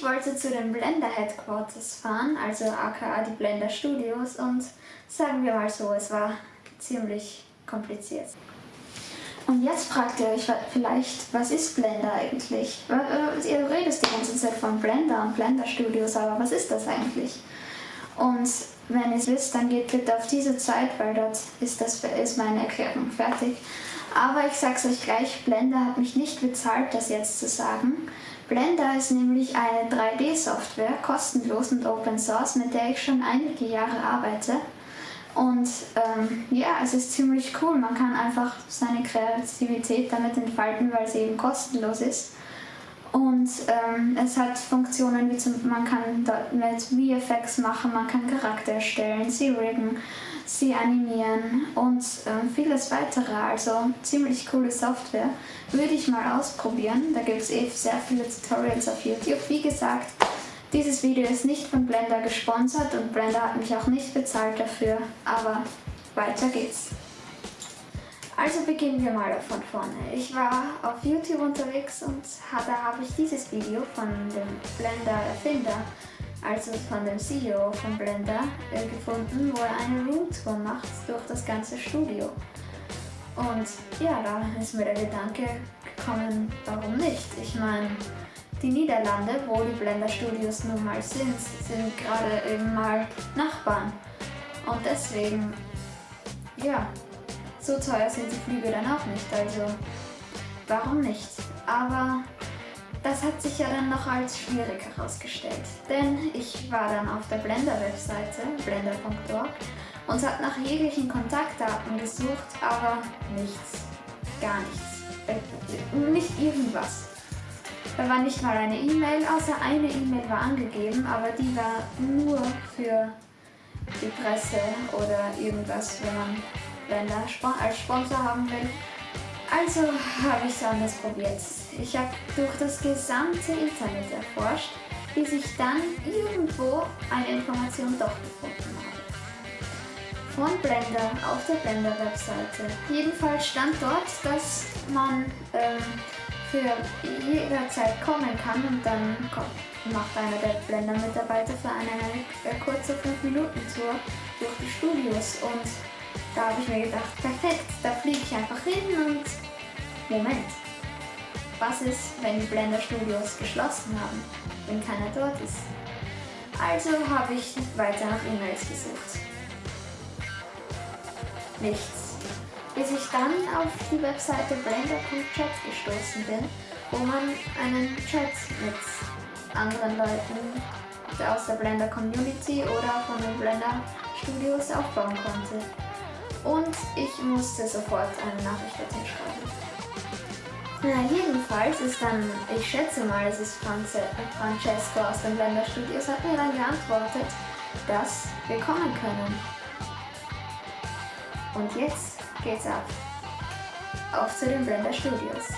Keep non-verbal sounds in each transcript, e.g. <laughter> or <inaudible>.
Ich wollte zu den Blender Headquarters fahren, also aka die Blender Studios und sagen wir mal so, es war ziemlich kompliziert. Und jetzt fragt ihr euch vielleicht, was ist Blender eigentlich? Äh, ihr redet die ganze Zeit von Blender und Blender Studios, aber was ist das eigentlich? Und wenn ihr es wisst, dann geht bitte auf diese Zeit, weil dort ist, das, ist meine Erklärung fertig. Aber ich sag's euch gleich, Blender hat mich nicht bezahlt, das jetzt zu sagen. Blender ist nämlich eine 3D-Software, kostenlos und Open Source, mit der ich schon einige Jahre arbeite. Und ähm, ja, es ist ziemlich cool. Man kann einfach seine Kreativität damit entfalten, weil sie eben kostenlos ist. Und ähm, es hat Funktionen wie zum, man kann mit VFX machen, man kann Charakter erstellen, sie riggen, sie animieren und ähm, vieles weitere. Also ziemlich coole Software. Würde ich mal ausprobieren. Da gibt es eh sehr viele Tutorials auf YouTube. Wie gesagt, dieses Video ist nicht von Blender gesponsert und Blender hat mich auch nicht bezahlt dafür, aber weiter geht's. Also beginnen wir mal von vorne. Ich war auf YouTube unterwegs und da habe ich dieses Video von dem Blender-Erfinder, also von dem CEO von Blender, äh, gefunden, wo er eine Roomtour macht durch das ganze Studio. Und ja, da ist mir der Gedanke gekommen, warum nicht? Ich meine, die Niederlande, wo die Blender Studios nun mal sind, sind gerade eben mal Nachbarn. Und deswegen, ja, so teuer sind die Flüge dann auch nicht, also warum nicht? Aber das hat sich ja dann noch als schwierig herausgestellt, denn ich war dann auf der Blender-Webseite, blender.org, und habe nach jeglichen Kontaktdaten gesucht, aber nichts, gar nichts, äh, nicht irgendwas. Da war nicht mal eine E-Mail, außer eine E-Mail war angegeben, aber die war nur für die Presse oder irgendwas, wenn man Blender als Sponsor haben will. Also habe ich es anders probiert. Ich habe durch das gesamte Internet erforscht, bis ich dann irgendwo eine Information doch gefunden habe. Von Blender auf der Blender-Webseite. Jedenfalls stand dort, dass man ähm, für jederzeit kommen kann und dann kommt, macht einer der Blender-Mitarbeiter für eine, eine kurze 5-Minuten-Tour durch die Studios und da habe ich mir gedacht, perfekt, da fliege ich einfach hin und Moment, was ist, wenn die Blender Studios geschlossen haben, wenn keiner dort ist? Also habe ich weiter nach E-Mails gesucht. Nichts. Bis ich dann auf die Webseite blender.chat gestoßen bin, wo man einen Chat mit anderen Leuten aus der Blender Community oder von den Blender Studios aufbauen konnte und ich musste sofort eine Nachricht dorthin schreiben. Na, jedenfalls ist dann, ich schätze mal, es ist Franze, Francesco aus den Blender Studios, hat mir dann geantwortet, dass wir kommen können. Und jetzt geht's ab. Auf zu den Blender Studios.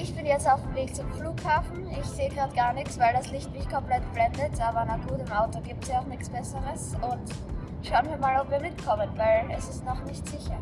Ich bin jetzt auf dem Weg zum Flughafen. Ich sehe gerade gar nichts, weil das Licht mich komplett blendet. Aber na gut, im Auto gibt es ja auch nichts Besseres. Und schauen wir mal, ob wir mitkommen, weil es ist noch nicht sicher.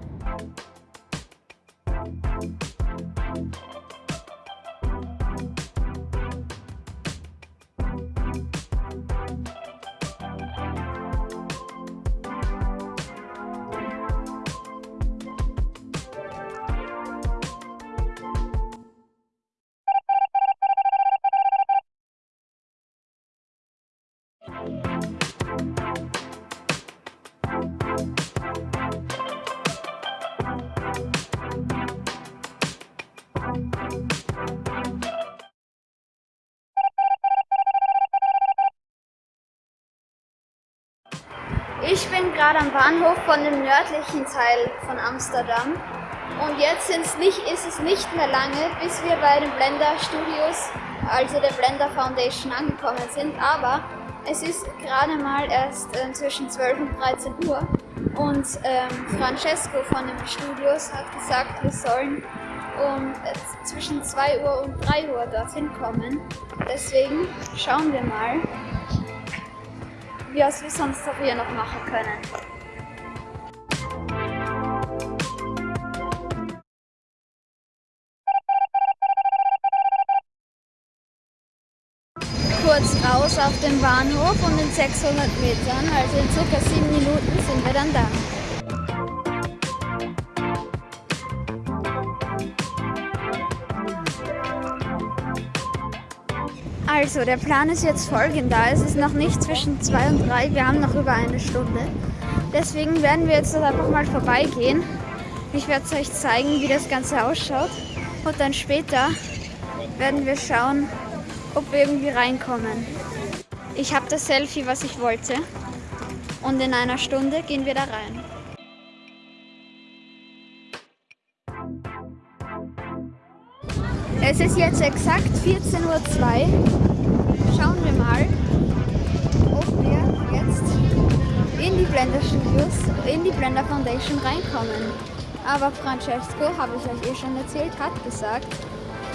Bin gerade am Bahnhof von dem nördlichen Teil von Amsterdam. Und jetzt nicht, ist es nicht mehr lange, bis wir bei den Blender Studios, also der Blender Foundation angekommen sind, aber es ist gerade mal erst äh, zwischen 12 und 13 Uhr. Und ähm, Francesco von den Studios hat gesagt, wir sollen um äh, zwischen 2 Uhr und 3 Uhr dorthin kommen. Deswegen schauen wir mal, was wir sonst auch hier noch machen können. kurz raus auf den Bahnhof und in 600 Metern, also in circa 7 Minuten sind wir dann da. Also, der Plan ist jetzt folgender. Es ist noch nicht zwischen 2 und 3, wir haben noch über eine Stunde. Deswegen werden wir jetzt einfach mal vorbeigehen. Ich werde euch zeigen, wie das Ganze ausschaut. Und dann später werden wir schauen, ob wir irgendwie reinkommen. Ich habe das Selfie, was ich wollte. Und in einer Stunde gehen wir da rein. Es ist jetzt exakt 14.02 Uhr. Schauen wir mal, ob wir jetzt in die Blender Studios, in die Blender Foundation reinkommen. Aber Francesco, habe ich euch eh schon erzählt, hat gesagt,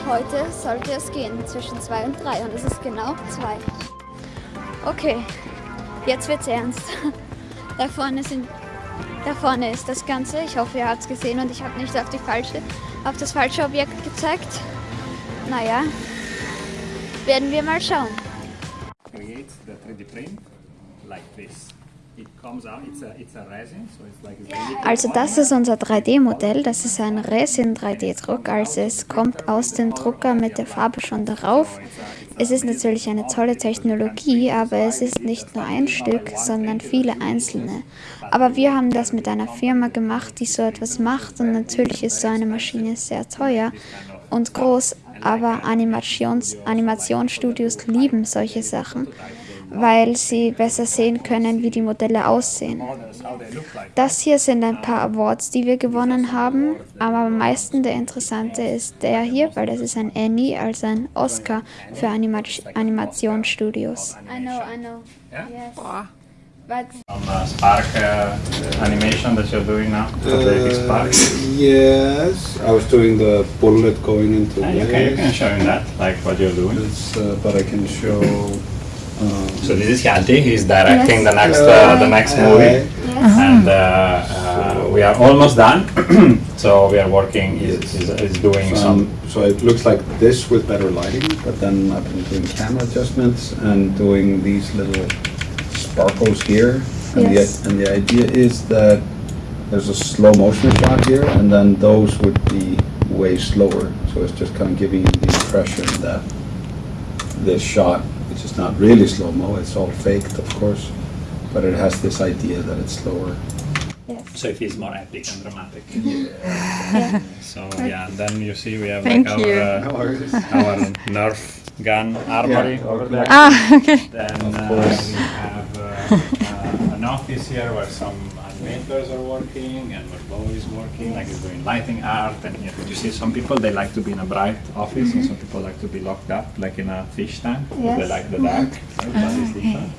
heute sollte es gehen zwischen 2 und 3 und es ist genau 2. Okay, jetzt wird's ernst. <laughs> Da vorne, sind, da vorne ist das Ganze. Ich hoffe, ihr habt es gesehen und ich habe nicht auf, die falsche, auf das falsche Objekt gezeigt. Naja, werden wir mal schauen. Create the 3D print like this. Also das ist unser 3D-Modell, das ist ein Resin 3D-Druck, also es kommt aus dem Drucker mit der Farbe schon darauf. Es ist natürlich eine tolle Technologie, aber es ist nicht nur ein Stück, sondern viele einzelne. Aber wir haben das mit einer Firma gemacht, die so etwas macht und natürlich ist so eine Maschine sehr teuer und groß, aber Animations Animationsstudios lieben solche Sachen weil sie besser sehen können, wie die Modelle aussehen. Das hier sind ein paar Awards, die wir gewonnen haben, aber am meisten der interessante ist der hier, weil das ist ein Annie, also ein Oscar für Anima Animationsstudios. I know, I know. Yeah? Yes. But From uh, Spark uh, animation that you're doing now, uh, Sparks. Yes, I was doing the bullet going into. Yeah, you, can, you can show him that, like what you're doing. Uh, but I can show. Um, so this is Hjalti. He's directing yes. the next uh, the next movie, yes. and uh, uh, we are almost done. <clears throat> so we are working. He's, he's, he's doing so some. so it looks like this with better lighting, but then I've been doing camera adjustments and doing these little sparkles here. And, yes. the, and the idea is that there's a slow motion shot here, and then those would be way slower. So it's just kind of giving you the impression that this shot which is not really slow-mo, it's all faked, of course, but it has this idea that it's slower. Yes. So it feels more epic and dramatic. <laughs> Yeah. so yeah, and then you see we have Thank like our, uh, our Nerf gun armory yeah. over there. Ah, okay. Then uh, we have uh, uh, <laughs> an office here where some animators are working and where Bo is working, like he's doing lighting art. And you, know, you see some people, they like to be in a bright office mm -hmm. and some people like to be locked up, like in a fish tank. Yes. They like the dark. Right? Ah, okay.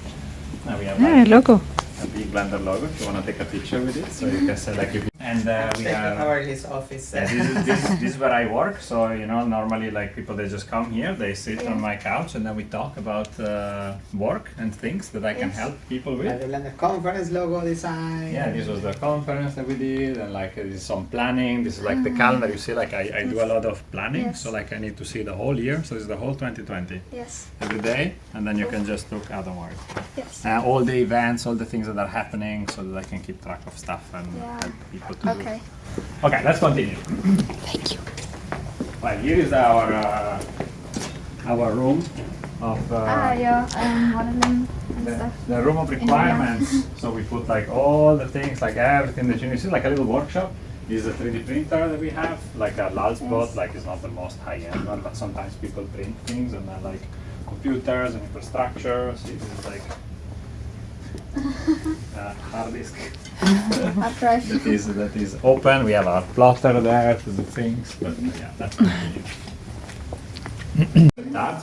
Now we have like, logo. a big Blender logo if you want to take a picture with it. So you can select if and uh, we are his office. Yeah, this, is, this, this, is where I work. So you know, normally like people they just come here, they sit yeah. on my couch, and then we talk about uh, work and things that I yes. can help people with. Uh, the conference logo design. Yeah, this was the conference that we did, and like this is some planning. This is like the calendar. You see, like I, I do a lot of planning, yes. so like I need to see the whole year. So this is the whole 2020. Yes. Every day, and then you can just look outward. Yes. Uh, all the events, all the things that are happening, so that I can keep track of stuff and yeah. help people to okay. Okay, let's continue. Thank you. Well, here is our uh, our room of uh, ah, yeah, um, modeling the, the, room of requirements. so we put like all the things, like everything that you need. It's like a little workshop. This is a 3D printer that we have, like a Lalspot, yes. like it's not the most high-end one, but sometimes people print things and then like computers and infrastructure. So this is like uh, hard disk. <laughs> that is that is open. We have our plotter there to do things, but yeah, that's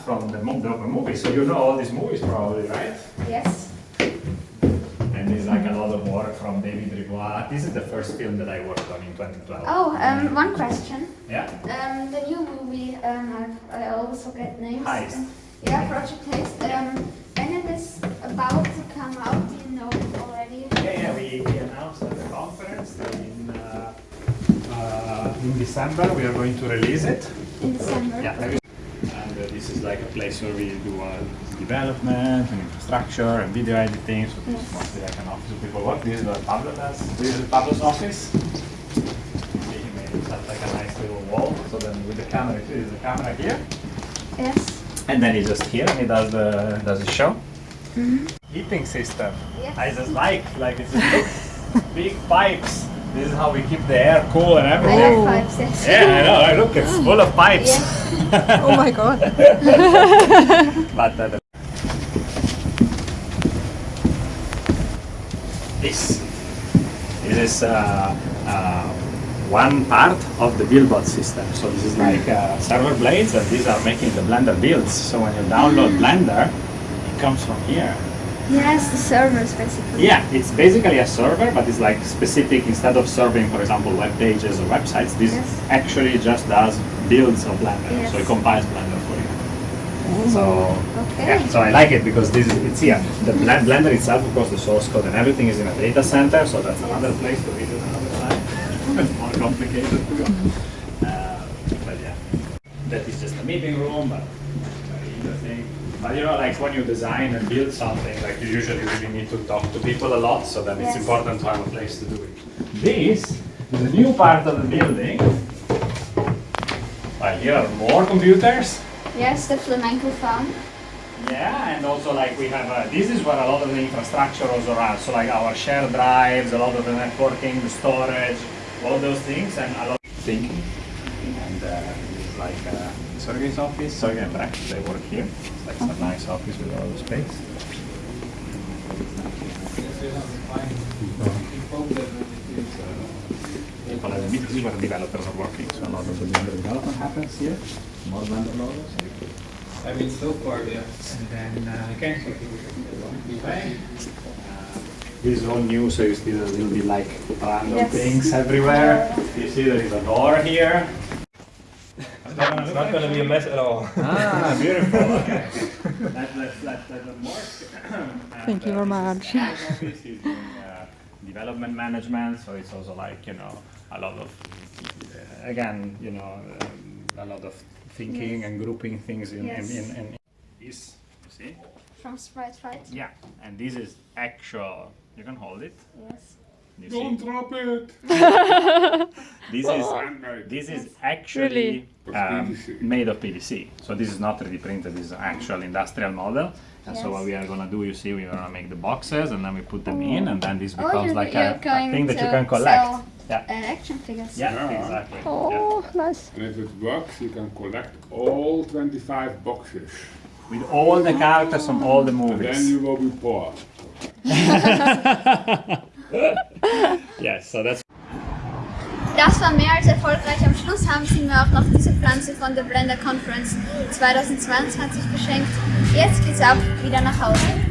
from the, the movie. So you know all these movies probably, right? Yes. And it's like a lot of work from David Rivoire. This is the first film that I worked on in 2012. Oh, um, one question. Yeah? Um, the new movie, um, I, I always forget names. Heist. Yeah, Project Heist. Um, when it is about to come out, do you know it already? Yeah, yeah, we, we announced at the conference that in, uh, uh, in December we are going to release it. In December. Yeah, and uh, this is like a place where we do uh, development and infrastructure and video editing. So this is mostly like an office where people work. This is where Pablo does. This is Pablo's office. He made it like a nice little wall. So then with the camera, this is the camera here, Yes. and then he's just here and he does the does the show. Heating system. Yes. I just like like it's just <laughs> big pipes. This is how we keep the air cool and everything. I everything. like pipes, yes. Yeah, I know. I Look, it's full of pipes. Yes. <laughs> Oh my god. <laughs> But uh, this, this is uh, uh, one part of the BuildBot system. So this is like uh, server blades, and these are making the Blender builds. So when you download Blender, it comes from here. Yes, the servers basically. Yeah, it's basically a server, but it's like specific. Instead of serving, for example, web pages or websites, this Yes. actually just does builds of Blender. So it compiles Blender for you. So Okay. yeah, so I like it because this is it's here. The Blen- Blender itself, of course, the source code and everything is in a data center, so that's another place to read it another time. it's <laughs> more complicated to go. Uh, but yeah, that is just a meeting room, but very interesting. But you know, like when you design and build something, like you usually really need to talk to people a lot, so then it's important to have a place to do it. This is a new part of the building. Well, here are more computers. Yes, the flamenco farm. Yeah, and also like we have, uh, this is where a lot of the infrastructure also runs. So like our shared drives, a lot of the networking, the storage, all those things, and a lot of thinking. And uh, this is like uh, Sergey's office. Sergey and Rex, they work here. It's like a nice office with all the space. People have- This is where developers are working, so a lot of the Blender development happens here. More Blender logos. I mean, so far, yeah. And then, uh, okay. This is all new, so you see a little bit like random Yes. things everywhere. You see there is a door here. It's not going to be a mess at all. Ah, <laughs> beautiful, okay. Let, let, let, let them work. Thank you very much. He's doing uh, development management, so it's also like, you know, a lot of, uh, again, you know, um, a lot of thinking and grouping things in, Yes. in, in, in this, you see? From Sprite Fight. Yeah, and this is actual. You can hold it. Yes. You Don't see? drop it. <laughs> This is this is actually um, made of PVC. So this is not 3D printed. This is an actual industrial model. And so what we are gonna do, you see, we're gonna make the boxes and then we put them in, and then this Oh, becomes you're- like a, a thing that you can collect. sell- Yeah. Uh, action figures. Yeah, Yeah. exactly. Oh, nice. And if it works, you can collect all 25 boxes. With all the characters from all the And then movies. you will be poor. <laughs> <laughs> <laughs> Yes, so that's Das war mehr als erfolgreich. Am Schluss haben sie mir auch noch diese Pflanze von der Blender Conference 2022 geschenkt. Jetzt geht's ab, wieder nach Hause.